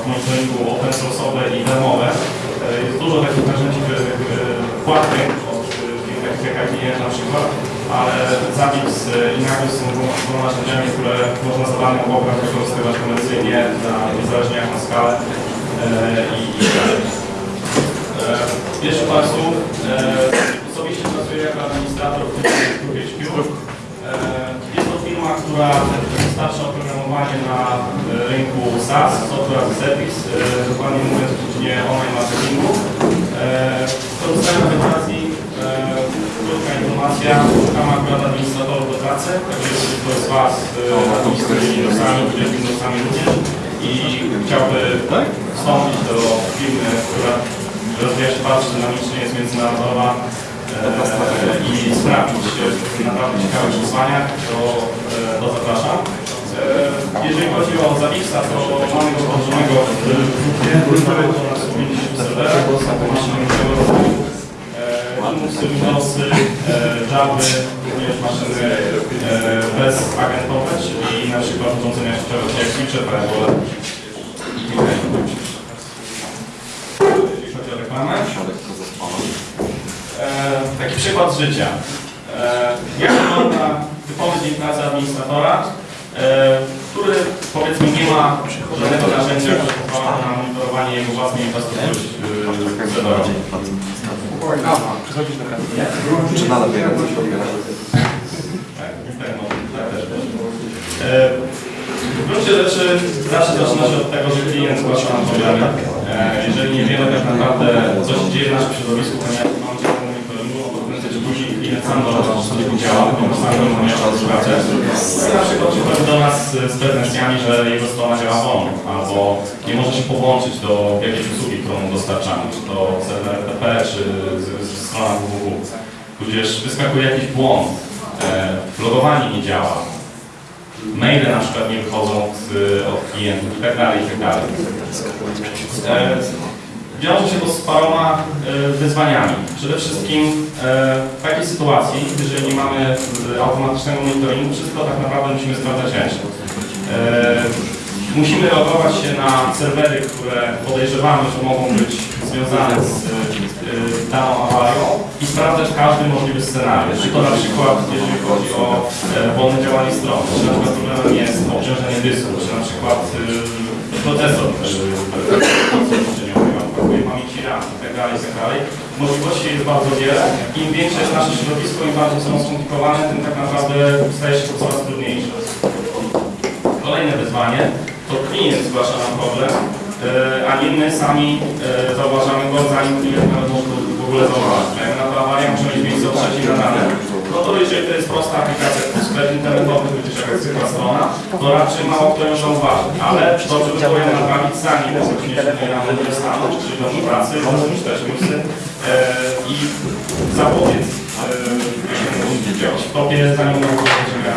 do monitoringu open source'owe i demowe. E, jest dużo takich narzędzi e, e, płatnych, od e, jak IBM na przykład, ale Zabbix e, i Nagios są dwoma narzędziami, które można za darmo pobrać, wykorzystywać komercyjnie, na, niezależnie jak na skalę e, i, i. E, Jeszcze Państwu, e, osobiście pracuję jako administrator w grupie HQ. To firma, która dostarcza oprogramowanie na e, rynku SaaS, Software as a Service, e, dokładnie mówiąc w dziedzinie online marketingu. E, Korzystając z okazji, e, krótka informacja, szukamy akurat administratorów do pracy, także jeśli ktoś z Was administruje Windowsami, jest Windowsami również i chciałby wstąpić do firmy, która rozwija się bardzo dynamicznie, jest międzynarodowa i sprawdzić naprawdę ciekawych wyzwaniach, to, e, to zapraszam. E, jeżeli chodzi o Zawixa, to mamy go położonego w grupie, mamy go na 150 serwerach. E, Linuxy, Windowsy, e, Java, również maszyny e, bezagentowe, czyli na przykład urządzenia sieciowe jak switche, firewall i inne. Jeśli chodzi o reklamę. Taki przykład z życia. E, jak wygląda typowy dzień pracy administratora, e, który powiedzmy nie ma żadnego narzędzia, które pozwala na monitorowanie jego własnej infrastruktury e, serwerowej. Czy nadal biega coś odbiera? Tak, tak, no, tak też też. W gruncie rzeczy zawsze zaczyna się od tego, że klient zgłasza nam problemy. Jeżeli niewiele tak naprawdę coś się dzieje w naszym środowisku, ponieważ mamy działanie monitoringu, to prędzej czy później klient sam dochodzi, że coś nie działa, bo sam do mnie pracę. I na przykład przychodzi do nas z pretensjami, że jego strona działa wolno, albo nie może się połączyć do jakiejś usługi, którą dostarczamy, czy to serwer FTP, czy strona www. Tudzież wyskakuje jakiś błąd, e, logowanie nie działa, maile na przykład nie wychodzą od klientów i tak dalej, i tak dalej. Wiąże się to z paroma e, wyzwaniami. Przede wszystkim e, w takiej sytuacji, jeżeli nie mamy e, automatycznego monitoringu, wszystko tak naprawdę musimy sprawdzać ręcznie. Musimy logować się na serwery, które podejrzewamy, że mogą być związane z daną awarią i sprawdzać każdy możliwy scenariusz. Czy to na przykład, jeżeli chodzi o wolne działanie strony, czy na przykład problemem jest obciążenie dysku, czy na przykład procesor pamięci RAM tak tak. Możliwości jest bardzo wiele. Im większe jest nasze środowisko, im bardziej są skomplikowane, tym tak naprawdę staje się to coraz trudniejsze. Kolejne wyzwanie to klient zgłasza nam problem, e, a nie my sami e, zauważamy go, zanim klient nawet w ogóle zauważyć. Jak na to awaria może mieć miejsce o trzeciej na rano, no to jeżeli to jest prosta aplikacja typu sklep internetowy, tudzież jakaś zwykła strona, to raczej mało kto ją zauważy. Ale dobrze by było ją naprawić zanim technicznie rano nie stanąć, czyli do pracy, rozpocząć też newsy e, i zapobiec e, w topie, zanim będzie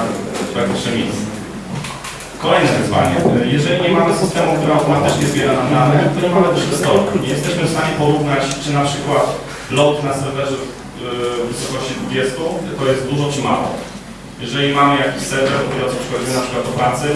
praktycznie miejsce. Kolejne wyzwanie. Jeżeli nie mamy systemu, który automatycznie zbiera nam dane, to nie mamy też historii. Nie jesteśmy w stanie porównać, czy na przykład load na serwerze w wysokości 20 to jest dużo czy mało. Jeżeli mamy jakiś serwer, który przychodzimy na przykład do pracy,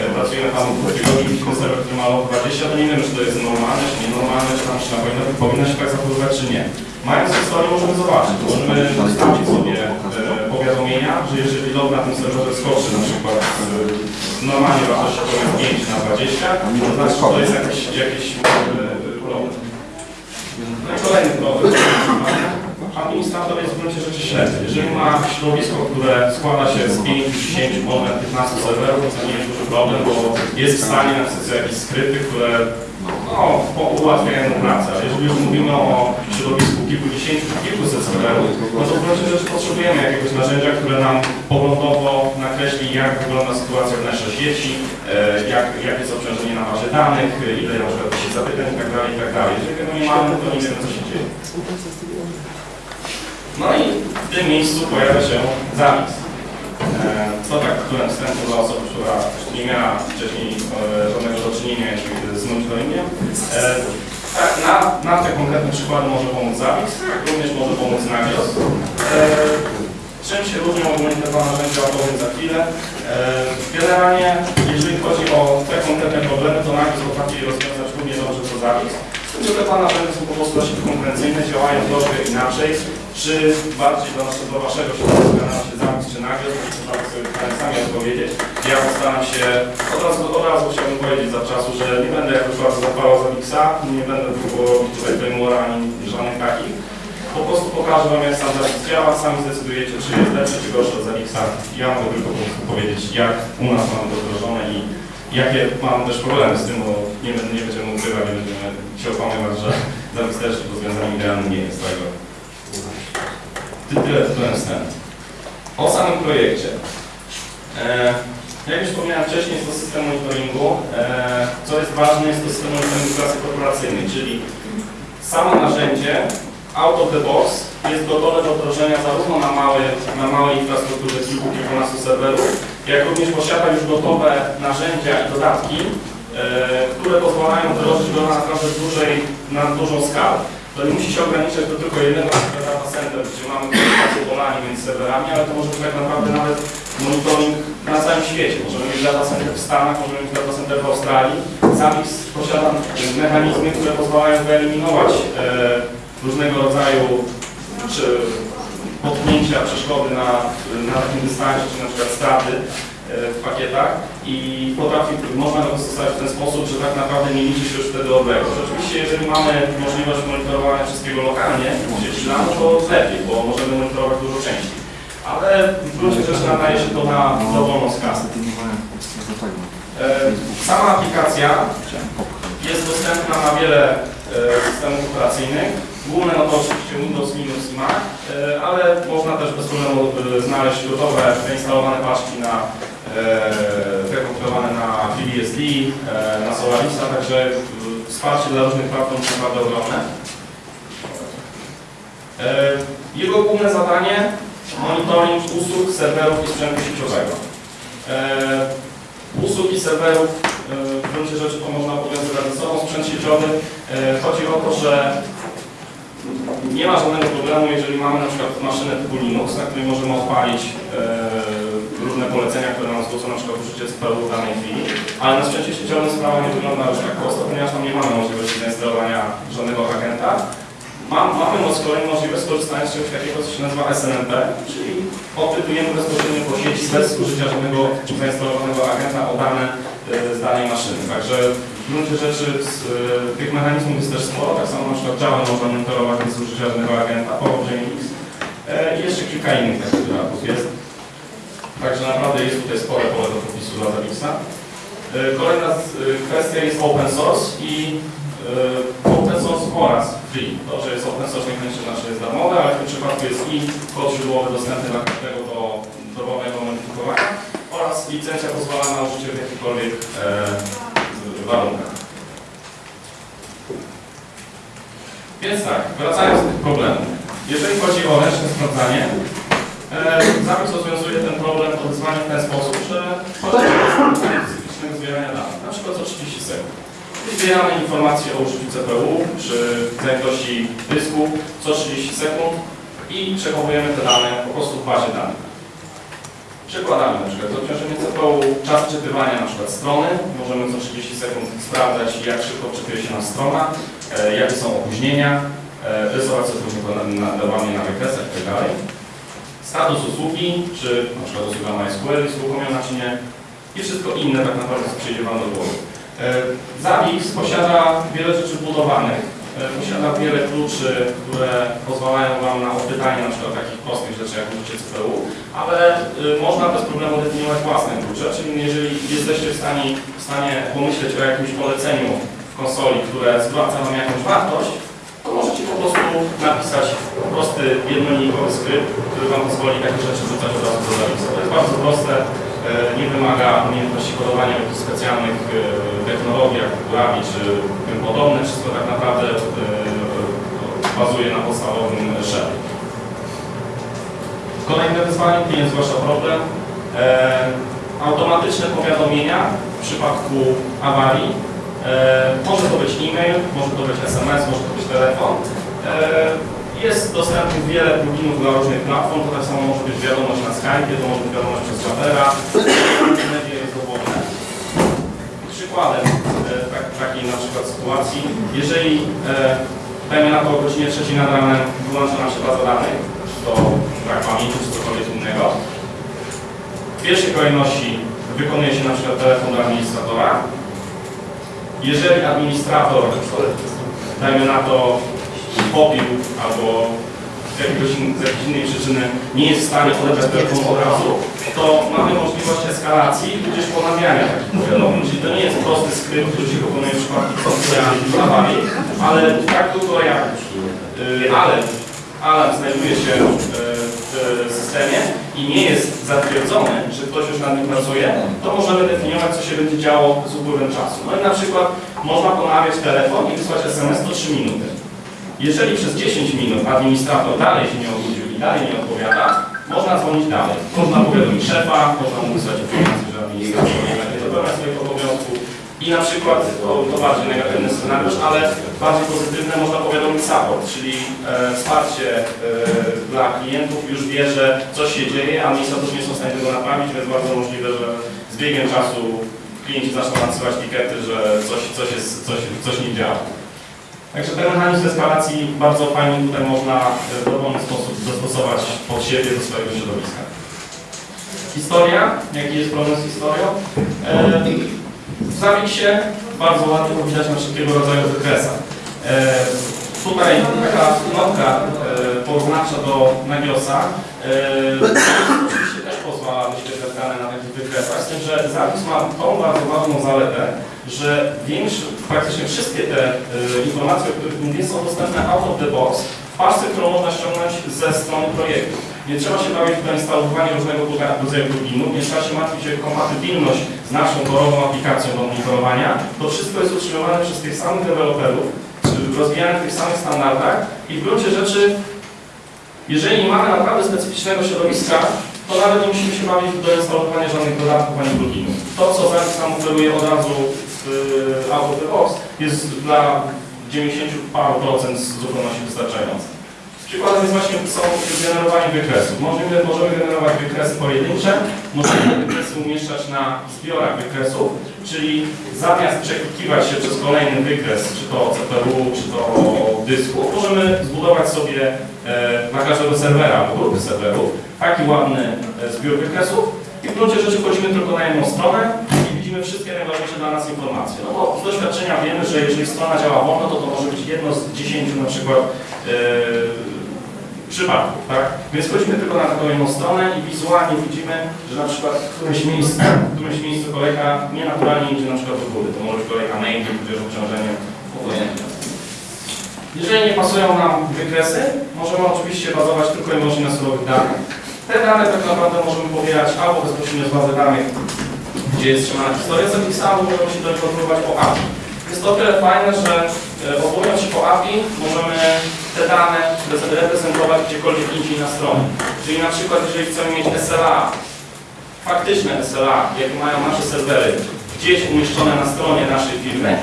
e, pracujemy tam w tygodniu, widzimy serwer, który ma load 20, to nie wiemy, czy to jest normalne, czy nienormalne, czy tam maszyna powinna, powinna się tak zachowywać, czy nie. Mając historię możemy zobaczyć, możemy ustawić sobie e, powiadomienia, że jeżeli load na tym serwerze skoczy na przykład e, normalnie wartości powiem 5 na 20, to znaczy, że to jest jakiś, jakiś problem. No i kolejny problem. Administrator jest w gruncie rzeczy ślepy. Jeżeli ma środowisko, które składa się z 5, 10, może 15 serwerów, to nie jest duży problem, bo jest w stanie napisać jakieś skrypty, które no, ułatwiają mu pracę, ale jeżeli już mówimy o środowisku kilkudziesięciu, kilkuset serwerów, no to w gruncie rzeczy potrzebujemy jakiegoś narzędzia, które nam poglądowo nakreśli, jak wygląda sytuacja w naszej sieci, e, jak, jakie jest obciążenie na bazie danych, ile na przykład się zapytań i tak dalej, i tak. Jeżeli tego nie mamy, to nie wiemy, co się dzieje. No i w tym miejscu pojawia się zapis. E, To tak tytułem wstępu dla osoby, która nie miała wcześniej e, żadnego do czynienia z monitoringiem. E, Tak, na, na te konkretne przykłady może pomóc zapis, również może pomóc nawios. E, Czym się różnią ogólnie te dwa narzędzia opowiem za chwilę. E, Generalnie, jeżeli chodzi o te konkretne problemy, to nawios potrafi rozwiązać równie dobrze co zapis. Z tym, że te dwa narzędzia są po prostu dosyć konkurencyjne, działają troszkę inaczej. Czy bardziej do, do Waszego środowiska nam się zapis czy nagle, to trzeba sobie sami odpowiedzieć. Ja postaram się, od razu, od razu chciałbym powiedzieć za czasu, że nie będę jakoś bardzo zapalał za Wixa, nie będę próbował robić tutaj frameworka ani żadnych takich. Po prostu pokażę Wam jak zapis działa, sami zdecydujecie, czy jest lepszy, czy gorszy od Zawixa. Ja mogę tylko po prostu powiedzieć, jak u nas mamy to wdrożone i jakie mam też problemy z tym, bo nie, nie będziemy ukrywać, nie będziemy się okłamywać, że Zawix też rozwiązaniem idealnym nie jest. Także Ty- Tyle tytułem wstępu. O samym projekcie. E, jak już wspomniałem wcześniej, jest to system monitoringu. E, co jest ważne, jest to system monitoringu klasy korporacyjnej, czyli samo narzędzie out of the box jest gotowe do wdrożenia zarówno na, mały, na małej infrastrukturze kilku, kilkunastu serwerów, jak również posiada już gotowe narzędzia i dodatki, e, które pozwalają wdrożyć go na naprawdę dużej, na dużą skalę. To nie musi się ograniczać do tylko jednego data center, gdzie mamy komunikację polami między serwerami, ale to może być tak naprawdę nawet monitoring na całym świecie. Możemy mieć data center w Stanach, możemy mieć data center w Australii. Zapis posiada mechanizmy, które pozwalają wyeliminować e, różnego rodzaju czy potknięcia, przeszkody na, na takim dystansie, czy na przykład straty w pakietach i potrafi, można go dostosować w ten sposób, że tak naprawdę nie liczy się już wtedy odległość. Oczywiście jeżeli mamy możliwość monitorowania wszystkiego lokalnie w sieci LAN, to lepiej, bo możemy monitorować dużo częściej. Ale w gruncie rzeczy nadaje się to na dowolną skalę. E, Sama aplikacja jest dostępna na wiele e, systemów operacyjnych. Główne no to oczywiście Windows, Linux i Mac, e, ale można też bez problemu e, znaleźć gotowe, zainstalowane paczki na e, prekompilowane na FreeBSD, e, na Solarisa, także e, wsparcie dla różnych platform jest naprawdę ogromne. Jego główne zadanie monitoring usług, serwerów i sprzętu sieciowego. Usług i serwerów w gruncie rzeczy to można powiązywać ze sobą. Sprzęt sieciowy chodzi o to, że nie ma żadnego problemu, jeżeli mamy na przykład maszynę typu Linux, na której możemy odpalić różne polecenia, które nam zwrócą na przykład użycie CPU w danej chwili, ale na sprzęcie sieciowym sprawa nie wygląda już tak prosto, ponieważ tam nie mamy możliwości zainstalowania żadnego agenta. Mam, mamy moc kolei możliwość skorzystania z czegoś takiego, co się nazywa SNMP, czyli odpytujemy bezpośrednio po sieci bez użycia żadnego zainstalowanego agenta o dane e, z danej maszyny. Także w gruncie rzeczy z, e, tych mechanizmów jest też sporo, tak samo na przykład Java można monitorować bez użycia żadnego agenta, PowerJMX e, i jeszcze kilka innych takich dodatków jest. Także naprawdę jest tutaj spore pole do popisu dla Zawixa. E, Kolejna e, kwestia jest open source i e, open source oraz free. To, że jest open source nie znaczy, jest darmowe, ale w tym przypadku jest i kod źródłowy dostępny dla każdego do dowolnego modyfikowania oraz licencja pozwala na użycie w jakichkolwiek e, warunkach. Więc tak, wracając do tych problemów. Jeżeli chodzi o ręczne sprawdzanie, e, zapis rozwiązuje ten problem to wyzwanie w ten sposób, że chodzi o specyficznego zbierania danych, na przykład co 30 sekund. Zbieramy informacje o użyciu CPU czy zajętości dysku co 30 sekund i przechowujemy te dane po prostu w bazie danych. Przykładami na przykład obciążenie CPU, czas czytywania na przykład strony, możemy co 30 sekund sprawdzać jak szybko czytuje się nam strona, e, jakie są opóźnienia, e, rysować sobie różne nadawanie na wykresach itd. Status usługi, czy na przykład usługa MySQL jest uruchomiona czy nie. I wszystko inne tak naprawdę przyjdzie Wam do głowy. E, Zavis posiada wiele rzeczy budowanych, e, posiada wiele kluczy, które pozwalają Wam na odpytanie na przykład takich prostych rzeczy jak użycie CPU, ale e, można bez problemu definiować własne klucze, czyli jeżeli jesteście w stanie, w stanie pomyśleć o jakimś poleceniu konsoli, które zwraca Wam jakąś wartość, prostu napisać prosty, jednolinikowy skrypt, który Wam pozwoli takie rzeczy wrzucać od razu do zapisu. To jest bardzo proste, e, nie wymaga umiejętności kodowania w jakichś specjalnych e, technologiach, Ravi czy tym podobne. Wszystko tak naprawdę e, bazuje na podstawowym shell. Kolejne wyzwanie, klient zgłasza problem. Automatyczne powiadomienia w przypadku awarii. Może to być e-mail, może to być SMS, może to być telefon. E, jest dostępnych wiele pluginów dla różnych platform, to tak samo może być wiadomość na Skype, to może być wiadomość przez Chatera, media jest dowolne. Przykładem e, tak, takiej na przykład sytuacji, jeżeli e, dajmy na to o godzinie 3 nad ranem wyłącza nam się baza danych, to brak pamięci czy cokolwiek innego, w pierwszej kolejności wykonuje się na przykład telefon do administratora. Jeżeli administrator, dajmy na to, popił albo z, z jakiejś innej przyczyny nie jest w stanie odebrać telefonu od razu, to mamy możliwość eskalacji tudzież ponawiania takich powiadomień. Czyli to nie jest prosty skrypt, który się wykonuje w przypadku awarii, ale tak długo jak y, alarm, znajduje się y, w systemie i nie jest zatwierdzony, że ktoś już nad nim pracuje, to możemy definiować, co się będzie działo z upływem czasu. No i na przykład można ponawiać telefon i wysłać SMS co 3 minuty. Jeżeli przez 10 minut administrator dalej się nie obudził i dalej nie odpowiada, można dzwonić dalej. Można powiadomić szefa, można mu wysłać informację, że administrator nie będzie dopełniać swoich obowiązków. I na przykład, to, to bardziej negatywny scenariusz, ale bardziej pozytywne można powiadomić support, czyli e, wsparcie e, dla klientów już wie, że coś się dzieje, administratorzy nie są w stanie tego naprawić, więc bardzo możliwe, że z biegiem czasu klienci zaczną nadsyłać tikety, że coś, coś, jest, coś, coś nie działa. Także ten mechanizm eskalacji bardzo fajnie tutaj można w dowolny sposób dostosować pod siebie do swojego środowiska. Historia, jaki jest problem z historią? E, w Zawisie bardzo ładnie to widać na wszelkiego rodzaju wykresach. E, tutaj taka notka e, porównawcza do Nagiosa oczywiście też pozwala wyświetlać dane na takich wykresach, z tym, że zapis ma tą bardzo ważną zaletę, że większy, praktycznie wszystkie te e, informacje, o których mówię, są dostępne out of the box w paczce, którą można ściągnąć ze strony projektu. Nie trzeba się bawić w instalowanie różnego rodzaju pluginów, nie trzeba się martwić o kompatybilność z naszą torową aplikacją do monitorowania. To wszystko jest utrzymywane przez tych samych deweloperów, rozwijane w tych samych standardach i w gruncie rzeczy, jeżeli nie mamy naprawdę specyficznego środowiska, to nawet nie musimy się bawić do instalowania żadnych dodatków ani pluginów. To, co Zavis nam oferuje od razu w y, of the box, jest dla 90 paru procent zupełności wystarczające. Przykładem jest właśnie są generowanie wykresów. Możemy, możemy generować wykresy pojedyncze, możemy wykresy umieszczać na zbiorach wykresów, czyli zamiast przeklikiwać się przez kolejny wykres, czy to CPU, czy to dysku, możemy zbudować sobie na każdego serwera albo grupy serwerów taki ładny e, zbiór wykresów i w gruncie rzeczy wchodzimy tylko na jedną stronę i widzimy wszystkie najważniejsze dla nas informacje. No bo z doświadczenia wiemy, że jeżeli strona działa wolno, to to może być jedno z dziesięciu na przykład e, przypadków, tak? Więc wchodzimy tylko na taką jedną stronę i wizualnie widzimy, że na przykład w którymś miejscu, w którymś miejscu kolejka nienaturalnie idzie na przykład do góry. To może być kolejka main, tudzież obciążenie obojętne. Jeżeli nie pasują nam wykresy, możemy oczywiście bazować tylko i wyłącznie na surowych danych. Te dane tak naprawdę możemy pobierać albo bezpośrednio z bazy danych, gdzie jest trzymana historia zapisa, albo możemy się do po API. Jest to o tyle fajne, że e, odwołując się po API możemy te dane reprezentować gdziekolwiek indziej na stronie. Czyli na przykład jeżeli chcemy mieć SLA, faktyczne SLA, jakie mają nasze serwery, gdzieś umieszczone na stronie naszej firmy,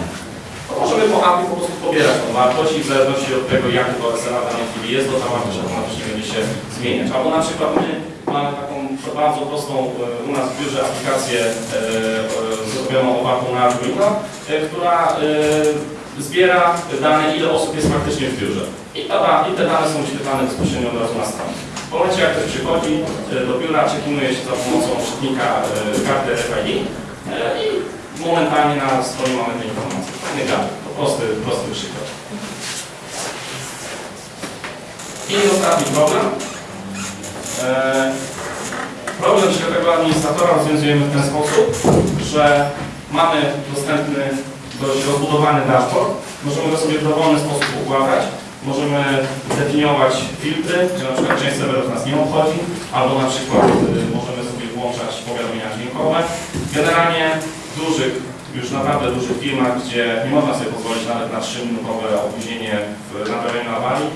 możemy po API po prostu pobierać tą wartość i w zależności od tego, jak to SLA w danej chwili jest, to ta wartość automatycznie będzie się zmieniać. Albo na przykład my mamy taką bardzo prostą e, u nas w biurze aplikację e, e, zrobioną opartą na Arduino, która zbiera dane, ile osób jest faktycznie w biurze. I, ta, i te dane są wyświetlane bezpośrednio od razu na stronie. W momencie, jak ktoś przychodzi do biura, czekinuje się za pomocą czytnika karty RFID i momentalnie na stronie mamy te informacje. To prosty, prosty przykład. I ostatni problem. E, Problem światowego administratora rozwiązujemy w ten sposób, że mamy dostępny dość rozbudowany dashboard. Możemy go sobie w dowolny sposób układać. Możemy definiować filtry, że na przykład część serwerów nas nie obchodzi, albo na przykład y, możemy sobie włączać powiadomienia dźwiękowe. Generalnie dużych, już naprawdę dużych firmach, gdzie nie można sobie pozwolić nawet na 3-minutowe opóźnienie w naprawieniu awarii,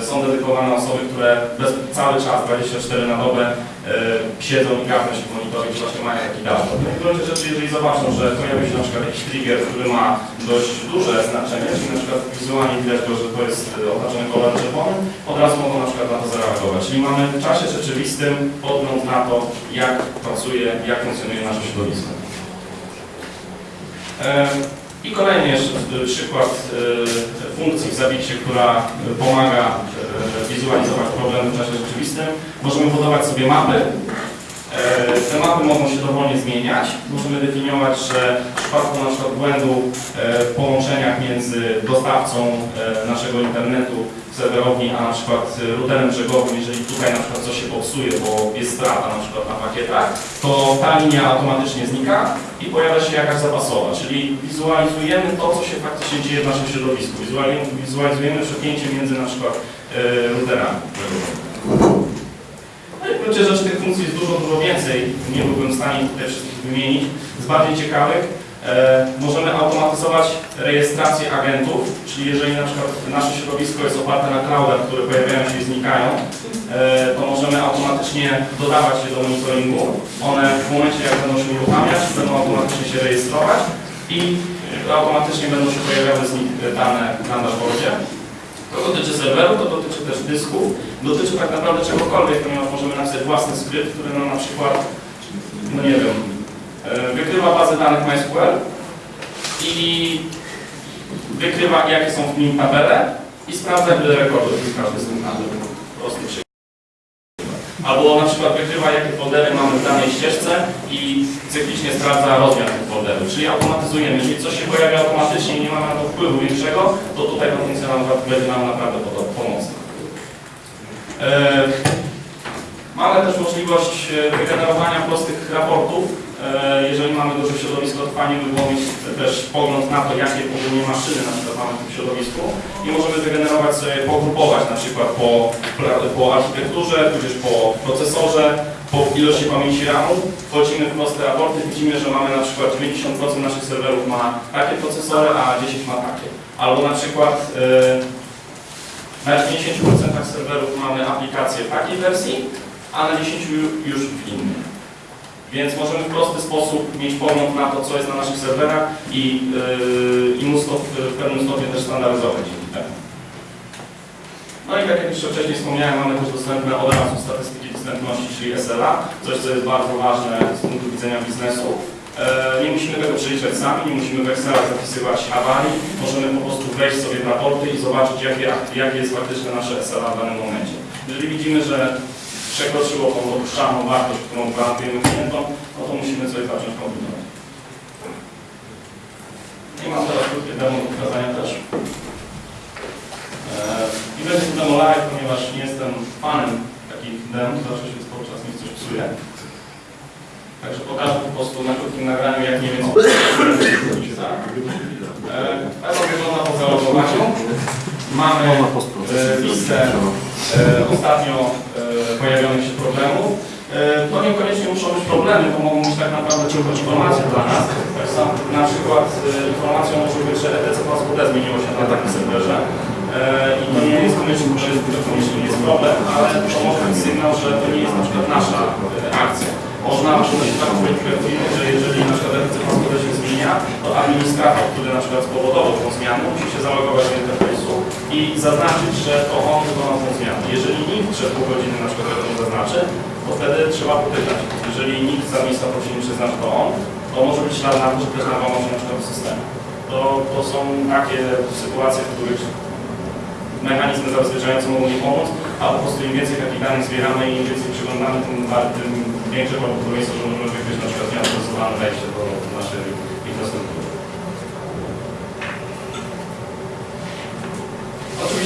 y, są dedykowane osoby, które bez, cały czas, 24 na dobę, y, siedzą i gawną się w właśnie mają taki dashboard. No w gruncie rzeczy, jeżeli zobaczą, że pojawi się na przykład jakiś trigger, który ma dość duże znaczenie, czyli na przykład wizualnie widać go, że to jest y, oznaczone kolorem czerwonym, od razu mogą na przykład na to zareagować. Czyli mamy w czasie rzeczywistym podgląd na to, jak pracuje, jak funkcjonuje nasze środowisko. E, I kolejny jeszcze przykład y, funkcji w Zabicie, która pomaga y, wizualizować problemy w czasie rzeczywistym. Możemy budować sobie mapy. E, Te mapy mogą się dowolnie zmieniać. Możemy definiować, że w przypadku na przykład błędu e, w połączeniach między dostawcą e, naszego internetu serwerowni, a na przykład e, routerem brzegowym, jeżeli tutaj na przykład coś się popsuje, bo jest strata na przykład na pakietach, to ta linia automatycznie znika i pojawia się jakaś zapasowa, czyli wizualizujemy to, co się faktycznie dzieje w naszym środowisku. Wizualizujemy, przepięcie między na przykład e, routerami. No i w gruncie rzeczy tych funkcji jest dużo, dużo więcej. Nie byłbym w stanie tutaj wszystkich wymienić. Z bardziej ciekawych możemy automatyzować rejestrację agentów, czyli jeżeli na przykład nasze środowisko jest oparte na cloudach, które pojawiają się i znikają, e, to możemy automatycznie dodawać je do monitoringu. One w momencie jak będą się uruchamiać, będą automatycznie się rejestrować i automatycznie będą się pojawiały z nich dane na dashboardzie. To dotyczy serwerów, to dotyczy też dysków, dotyczy tak naprawdę czegokolwiek, ponieważ możemy napisać własny skrypt, który nam na przykład, no nie wiem, e, wykrywa bazę danych MySQL i wykrywa jakie są w nim tabele i sprawdza ile rekordów jest każdy z tych tabel. Prosty. Albo na przykład wykrywa jakie foldery mamy w danej ścieżce i cyklicznie sprawdza rozmiar tych folderów, czyli automatyzujemy. Jeżeli coś się pojawia automatycznie i nie mamy na to wpływu większego, to tutaj ta funkcja nam będzie nam naprawdę pomocna. E, Mamy też możliwość e, wygenerowania prostych raportów. E, Jeżeli mamy duże środowisko, to fajnie by było mieć też pogląd na to, jakie ogólnie maszyny na przykład mamy w tym środowisku i możemy wygenerować sobie, pogrupować na przykład po, po architekturze, tudzież po procesorze, po ilości pamięci RAMu. Wchodzimy w proste raporty, widzimy, że mamy na przykład 90% naszych serwerów ma takie procesory, a 10 ma takie. Albo na przykład e, na 90% serwerów mamy aplikacje w takiej wersji, a na 10 ju- już w innej. Więc możemy w prosty sposób mieć pogląd na to, co jest na naszych serwerach i, yy, i móc to w, w pewnym stopniu też standaryzować temu. No i tak jak jeszcze wcześniej wspomniałem, mamy też dostępne od razu statystyki dostępności, czyli SLA, coś co jest bardzo ważne z punktu widzenia biznesu. E, Nie musimy tego przeliczać sami, nie musimy w Excelach zapisywać awarii, możemy po prostu wejść sobie w raporty i zobaczyć, jakie, jakie jest faktyczne nasze SLA w danym momencie. Jeżeli widzimy, że przekroczyło tą dopuszczalną wartość, którą gwarantujemy klientom, no to musimy coś zacząć kombinować. Nie mam teraz krótkie demo do pokazania też. Eee, I będzie to demo live, ponieważ nie jestem fanem takich dem, zawsze się cały czas mi coś psuje. Także pokażę po prostu na krótkim nagraniu, jak mniej więcej tak. Eee, Tak to wygląda po zalogowaniu. Mamy e, listę e, ostatnio pojawionych się problemów. E, To niekoniecznie muszą być problemy, to mogą być tak naprawdę tylko informacje dla nas. Tak samo na przykład e, informacją może być, że ETC Passport zmieniło się na takim serwerze. E, I to nie jest koniecznie, że jest, to koniecznie nie jest problem, ale to może być sygnał, że to nie jest na przykład nasza akcja. Można być tak projektujemy, że jeżeli na przykład ETC się zmienia, to administrator, który na przykład spowodował tą zmianę, musi się zalogować do interfejsu i zaznaczyć, że to on wykonał tą zmianę. Jeżeli nikt przez pół godziny na przykład tego nie zaznaczy, to wtedy trzeba popytać. Jeżeli nikt z administratorów się nie przyzna, że to on, to może być ślad na to, że ktoś nałamował się na przykład w systemie. To, to są takie sytuacje, w których mechanizmy zabezpieczające mogą nie pomóc, a po prostu im więcej takich danych zbieramy i im więcej przyglądamy, tym, tym większe prawdopodobieństwo, że możemy wykryć na przykład nieautoryzowane wejście do naszej infrastruktury.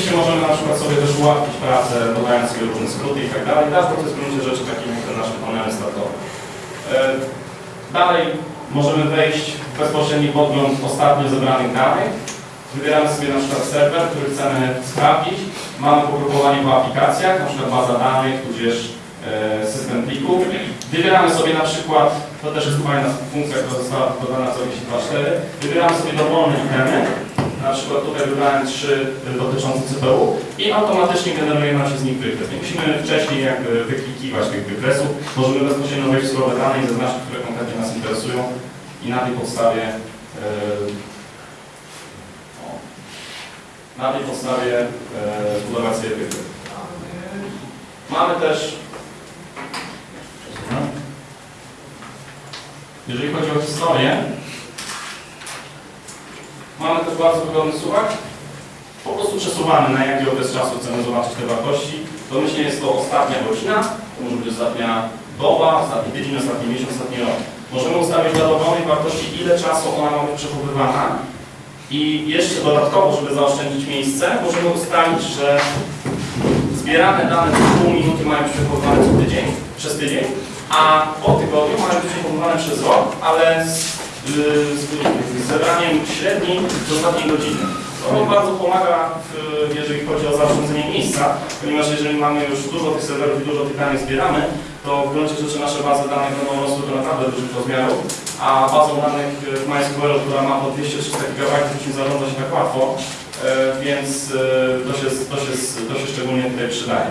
Oczywiście możemy na przykład sobie też ułatwić pracę, dodając sobie różne skróty i tak dalej. Dashboard to jest w gruncie rzeczy taki jak ten nasz panel startowy. E, Dalej możemy wejść w bezpośredni podgląd ostatnio zebranych danych. Wybieramy sobie na przykład serwer, który chcemy sprawdzić. Mamy pogrupowanie po aplikacjach, na przykład baza danych, tudzież e, system plików. Wybieramy sobie na przykład, to też jest fajna funkcja, która została dodana co 2.4. Wybieramy sobie dowolne itemy. Na przykład tutaj wybrałem trzy dotyczące CPU i automatycznie generuje nam się z nich wykres. Nie musimy wcześniej jakby wyklikiwać tych wykresów. Możemy bezpośrednio wejść w surowe dane i zaznaczyć, które konkretnie nas interesują i na tej podstawie o, na tej podstawie zbudować sobie wykres. Mamy też jeżeli chodzi o historię, mamy też bardzo wygodny suwak. Po prostu przesuwamy na jaki okres czasu chcemy zobaczyć te wartości. Domyślnie jest to ostatnia godzina, to może być ostatnia doba, ostatni tydzień, ostatni miesiąc, ostatni rok. Możemy ustawić dla dowolnej wartości, ile czasu ona ma być przechowywana. I jeszcze dodatkowo, żeby zaoszczędzić miejsce, możemy ustalić, że zbierane dane co pół minuty mają być przechowywane co tydzień, przez tydzień, a po tygodniu mają być przechowywane przez rok, ale z, y, z, z zebraniem średniej z ostatniej godziny. To bardzo pomaga, w, jeżeli chodzi o zaoszczędzenie miejsca, ponieważ jeżeli mamy już dużo tych serwerów i dużo tych danych zbieramy, to w gruncie rzeczy nasze bazy danych będą rosły do naprawdę dużych rozmiarów, a bazą danych w MySQL, która ma po 200-300 GB, nie zarządza się tak łatwo, e, więc e, to się, to, się, to się szczególnie tutaj przydaje.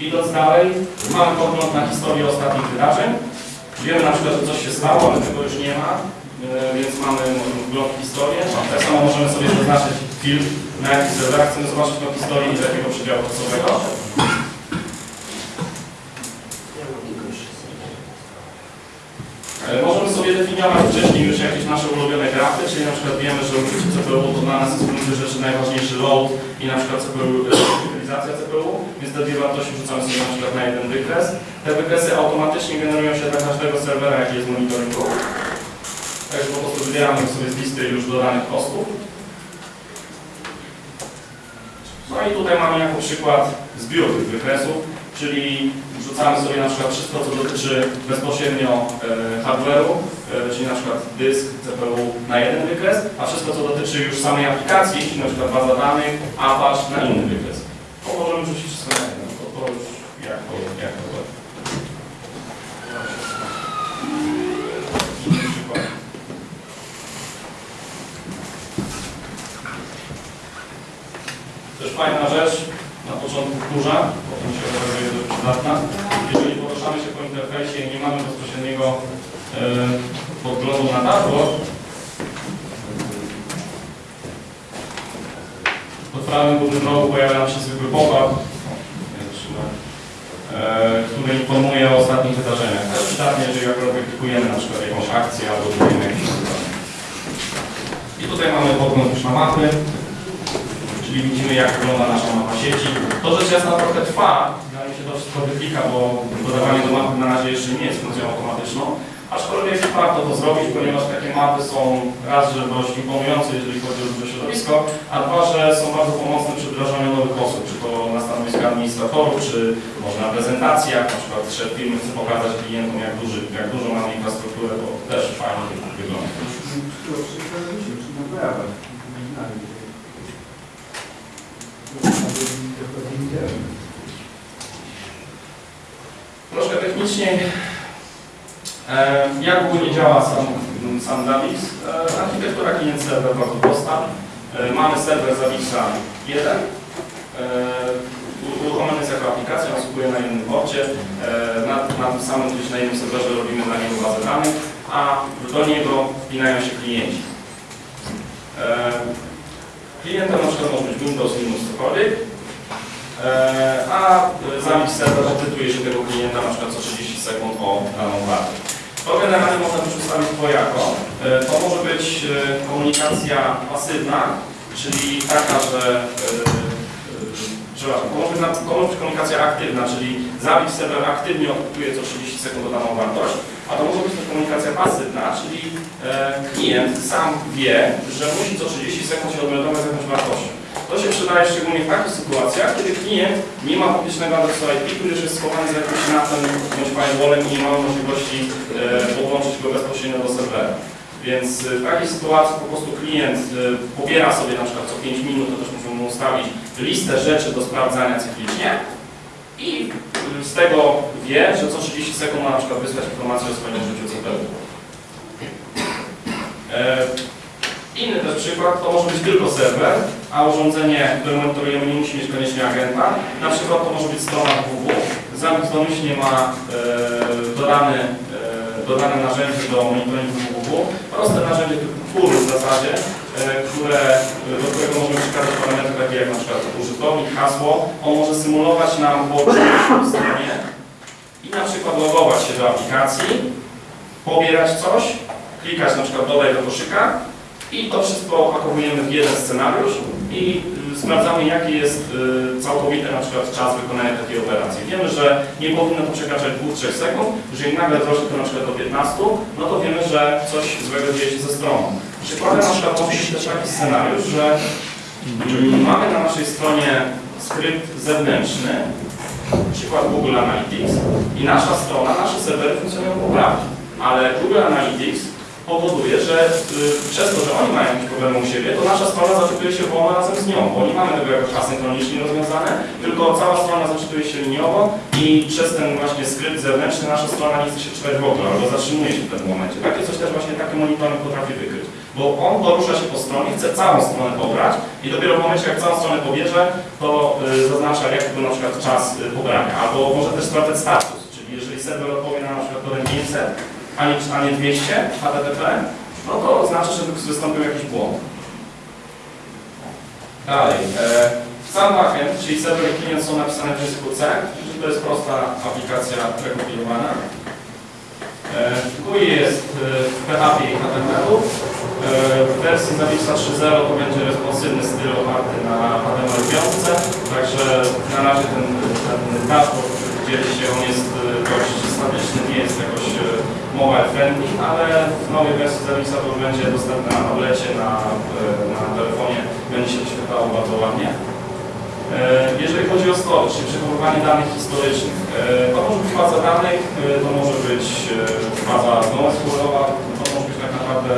Idąc dalej, mamy pogląd na historię ostatnich wydarzeń. Wiemy na przykład, że coś się stało, ale tego już nie ma, e, więc mamy wgląd w historię. Tak samo możemy sobie zaznaczyć film, na jakich serwerach chcemy zobaczyć tą historię i jakiego przedziału czasowego. E, Możemy sobie definiować wcześniej już jakieś nasze ulubione grafy, czyli na przykład wiemy, że użycie CPU to dla nas jest w gruncie rzeczy najważniejszy load i na przykład CPU, utylizacja CPU, więc te dwie wartości wrzucamy sobie na przykład na jeden wykres. Te wykresy automatycznie generują się dla każdego serwera, jaki jest monitoringu. Także po prostu wybieramy sobie z listy już dodanych kostów. No i tutaj mamy jako przykład zbiór tych wykresów, czyli wrzucamy sobie na przykład wszystko, co dotyczy bezpośrednio e, hardware'u, e, czyli na przykład dysk, CPU na jeden wykres, a wszystko, co dotyczy już samej aplikacji, czyli na przykład baza danych, Apache na inny wykres. To możemy wrzucić wszystko na jeden, to, to już jak to, jak to. Też fajna rzecz, na początku kurza, się okazuje dość przydatna. Jeżeli poruszamy się po interfejsie i nie mamy bezpośredniego e, podglądu na dashboard, w prawym górnym rogu pojawia nam się zwykły pop-up, e, który informuje o ostatnich wydarzeniach. Jest przydatnie, jeżeli akurat klikujemy na przykład jakąś akcję albo jakieś wydarzenie. I tutaj mamy podgląd już na mapy czyli widzimy jak wygląda nasza mapa sieci. To rzecz jasna trochę trwa, zanim się to wszystko wyklika, bo dodawanie do mapy na razie jeszcze nie jest funkcją automatyczną, aczkolwiek warto to zrobić, ponieważ takie mapy są raz, że dość imponujące, jeżeli chodzi o duże środowisko, a dwa, że są bardzo pomocne przy wdrażaniu nowych osób, czy to na stanowisku administratorów, czy może na prezentacjach, na przykład szef firmy chce pokazać klientom, jak, duży, jak dużo mamy infrastrukturę, to też fajnie wygląda. Troszkę technicznie, e, jak ogólnie działa sam, sam Zavis? E, architektura klient serwer bardzo prosta. E, mamy serwer Zavisa 1. E, u- uruchomiony jest jako aplikacja, on słupuje na jednym porcie. Na, na tym samym gdzieś na jednym serwerze robimy dla niego bazę danych, a do niego wpinają się klienci. Klientem na przykład może być Windows, Linux, cokolwiek. E, a zamis serwer odczytuje się tego klienta na przykład co 30 sekund o daną wartość. To generalnie można też ustawić dwojako. E, To może być e, komunikacja pasywna, czyli taka, że przepraszam, to może być, komunikacja aktywna, czyli zamis serwer aktywnie odczytuje co 30 sekund daną wartość, a to może być też komunikacja pasywna, czyli klient sam wie, że musi co 30 sekund się odmeldować z jakąś wartością. To się przyda przydaje szczególnie w takich sytuacjach, kiedy klient nie ma publicznego adresu IP, który jest schowany za jakimś NAT-em bądź firewallem i nie ma możliwości e, podłączyć go bezpośrednio do serwera. Więc e, w takiej sytuacji po prostu klient e, pobiera sobie na przykład co 5 minut, to też możemy mu ustawić listę rzeczy do sprawdzania cyklicznie i e, z tego wie, że co 30 sekund ma na przykład wysłać informację o swoim użyciu CPU. E, Inny też przykład to może być tylko serwer, a urządzenie, które monitorujemy nie musi mieć koniecznie agenta. Na przykład to może być strona www. Zamix domyślnie ma e, dodany, e, dodane narzędzie do monitoringu www. Proste narzędzie typu pull w zasadzie, e, które, do którego możemy przekazać parametry takie jak na przykład użytkownik, hasło. On może symulować nam po stronie i na przykład logować się do aplikacji, pobierać coś, klikać na przykład dodaj do koszyka i to wszystko opakowujemy w jeden scenariusz i y, sprawdzamy jaki jest y, całkowity na przykład czas wykonania takiej operacji. Wiemy, że nie powinno to przekraczać 2-3 sekund, jeżeli nagle wzrośnie to na przykład do 15, no to wiemy, że coś złego dzieje się ze stroną. Przykładem na przykład może być też taki scenariusz, że mamy na naszej stronie skrypt zewnętrzny, przykład Google Analytics i nasza strona, nasze serwery funkcjonują poprawnie, ale Google Analytics powoduje, że y, przez to, że oni mają jakieś problemy u siebie, to nasza strona zaczytuje się wolno razem z nią, bo nie mamy tego jakoś asynchronicznie rozwiązane, tylko cała strona zaczytuje się liniowo i przez ten właśnie skrypt zewnętrzny nasza strona nie chce się czytać w ogóle, albo zatrzymuje się w pewnym momencie. Takie coś też właśnie taki monitoring potrafi wykryć, bo on porusza się po stronie, chce całą stronę pobrać i dopiero w momencie, jak całą stronę pobierze, to y, zaznacza, jaki był na przykład czas y, pobrania, albo może też sprawdzać status, czyli jeżeli serwer odpowie na na przykład kodem 500, a nie, a nie 200 HTTP, no to oznacza, że wystąpił jakiś błąd. Dalej. E, sam backend, czyli serwer i klient są napisane w języku C, czyli to jest prosta aplikacja prekompilowana. E, GUI jest e, w PHP i HTML-u. E, w wersji Zawixa 3.0 to będzie responsywny styl oparty na HTML5, także na razie ten, ten dashboard, który widzieliście, on jest e, dość statyczny, nie jest jakoś e, mobile friendly, ale w nowej wersji Zawixa to już będzie dostępne na tablecie, na, e, na telefonie, będzie się wyświetlało bardzo ładnie. E, Jeżeli chodzi o storage, czyli przechowywanie danych historycznych, e, to może być baza danych, to może być baza NoSQL-owa, to może być tak naprawdę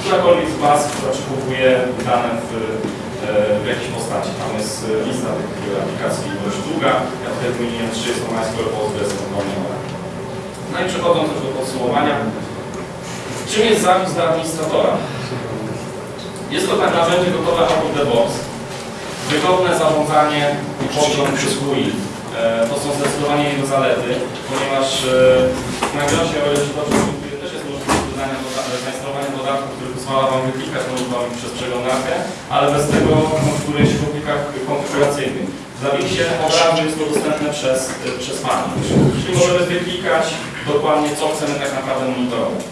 którakolwiek z baz, która przechowuje dane w, w jakiejś postaci. Tam jest lista tych aplikacji dość długa, ja tutaj wymieniłem 3, jest to MySQL, Postgres, one. No i przechodząc już do podsumowania, czym jest zapis dla administratora? Jest to tak narzędzie gotowe out of the box, Wygodne zarządzanie i podgląd przez To są zdecydowanie jego zalety, ponieważ e, na Grossie, o ile się dobrze też jest możliwość dodania doda- zainstalowania dodatku, który pozwala Wam wyklikać monitoring przez przeglądarkę, ale bez tego konfiguruje się w plikach konfiguracyjnych. W Zawixie od razu jest to dostępne przez, e, przez Pani. Czyli możemy wyklikać dokładnie, co chcemy tak naprawdę monitorować.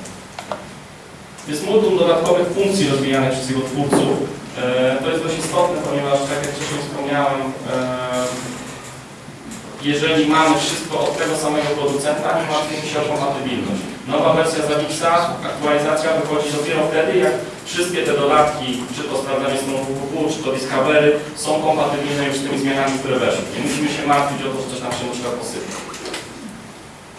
Jest multum dodatkowych funkcji rozwijanych przez jego twórców, E, To jest dość istotne, ponieważ tak jak wcześniej wspomniałem, e, jeżeli mamy wszystko od tego samego producenta, nie martwimy się o kompatybilność. Nowa wersja Zawixa, aktualizacja wychodzi dopiero wtedy, jak wszystkie te dodatki, czy to sprawdzanie strony www, czy to Discovery, są kompatybilne już z tymi zmianami, które weszły. Nie musimy się martwić o to, że coś nam się na przykład posypie.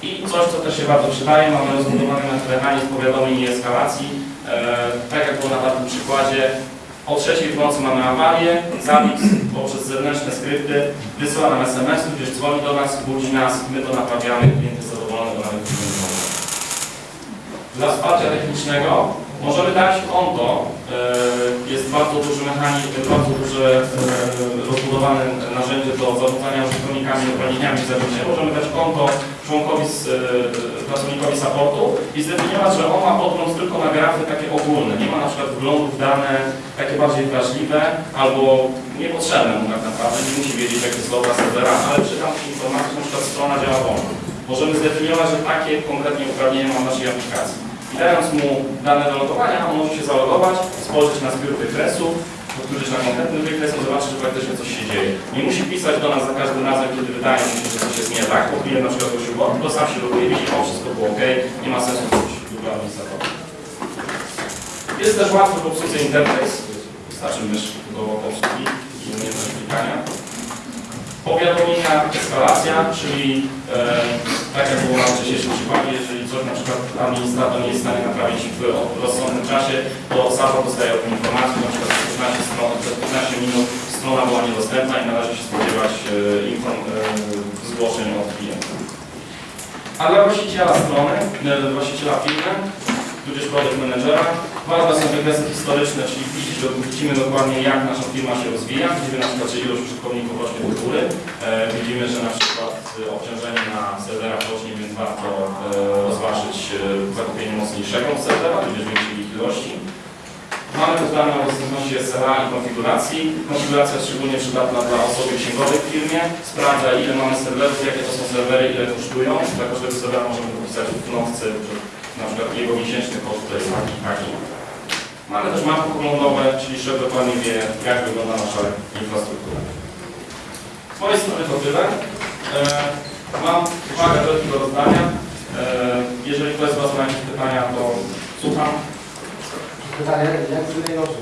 I coś, co też się bardzo przydaje, mamy rozbudowany mechanizm powiadomień i eskalacji. E, tak jak było na tym przykładzie, o trzeciej w nocy mamy awarię, Zawix poprzez zewnętrzne skrypty wysyła nam SMS, gdzieś dzwoni do nas, budzi nas, my to naprawiamy, klient jest zadowolony, bo nawet nie. Dla wsparcia technicznego możemy dać konto, e, jest bardzo duży mechanizm, bardzo duże e, rozbudowane narzędzie do zarządzania użytkownikami uprawnieniami w Zawixie. Możemy dać konto członkowi, e, pracownikowi supportu i zdefiniować, że on ma podgląd tylko na grafy takie ogólne. Nie ma na przykład wglądu w dane takie bardziej wrażliwe albo niepotrzebne mu tak naprawdę. Nie musi wiedzieć, jak jest dobra serwera, ale przy tamtej informacji na przykład strona działa wolno. Możemy zdefiniować, że takie konkretnie uprawnienia ma w naszej aplikacji. I dając mu dane do logowania, on może się zalogować, spojrzeć na zbiór wykresów, powtórzyć na konkretny wykres i zobaczyć, że faktycznie coś się dzieje. Nie musi pisać do nas za każdym razem, kiedy wydaje mu się, że coś jest nie tak, klient na przykład prosił błąd, to sam się loguje, widzi, o, wszystko było ok, nie ma sensu coś do administratora. Jest też łatwy w obsłudze interfejs, wystarczy mysz do obsługi. i umiejętność klikania. Powiadomienia, eskalacja, czyli e, tak jak było na wcześniejszym przykładzie, jeżeli coś na przykład administrator nie jest w stanie naprawić w rozsądnym czasie, to SAPA dostaje o tym informację, na przykład przez 15, stron, przez 15 minut strona była niedostępna i należy się spodziewać e, inform, e, zgłoszeń od klienta. A dla właściciela strony, e, dla właściciela firmy, tudzież project managera, ważne są wykresy historyczne, czyli widzimy dokładnie jak nasza firma się rozwija, widzimy na przykład, ilość użytkowników rośnie do góry, e, widzimy, że na przykład e, obciążenie na serwerach rośnie, więc warto e, rozważyć zakupienie mocniejszego serwera, tudzież większej ilości. Mamy też dane o dostępności SLA i konfiguracji. Konfiguracja jest szczególnie przydatna dla osoby księgowej w firmie. Sprawdza ile mamy serwerów, jakie to są serwery, ile kosztują. Dla każdego serwera możemy dopisać w knowce, że na przykład jego miesięczny koszt to jest taki, taki. Mamy też mapy poglądowe, czyli szef dokładnie wie, jak wygląda nasza infrastruktura. Z mojej strony to tyle. E, mam uwagę do tego rozdania. E, jeżeli ktoś z Was ma jakieś pytania, to słucham. Pytanie, jak z innej nocy,